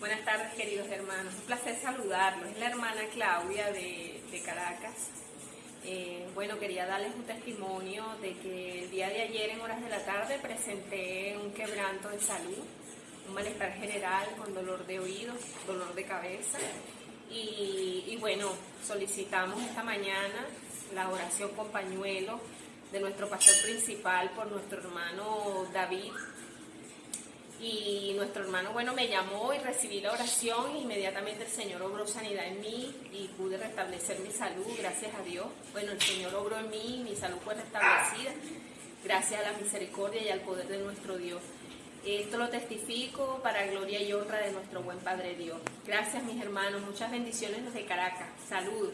Buenas tardes, queridos hermanos. Un placer saludarlos. Es la hermana Claudia de, Caracas. Eh, bueno, quería darles un testimonio de que el día de ayer en horas de la tarde presenté un quebranto de salud, un malestar general con dolor de oídos, dolor de cabeza. Y, y bueno, solicitamos esta mañana la oración con pañuelo de nuestro pastor principal por nuestro hermano David y nuestro hermano, bueno, me llamó y recibí la oración e inmediatamente el Señor obró sanidad en mí y pude restablecer mi salud, gracias a Dios. Bueno, el Señor obró en mí, mi salud fue restablecida, gracias a la misericordia y al poder de nuestro Dios. Esto lo testifico para gloria y honra de nuestro buen Padre Dios. Gracias mis hermanos, muchas bendiciones desde Caracas. Saludos.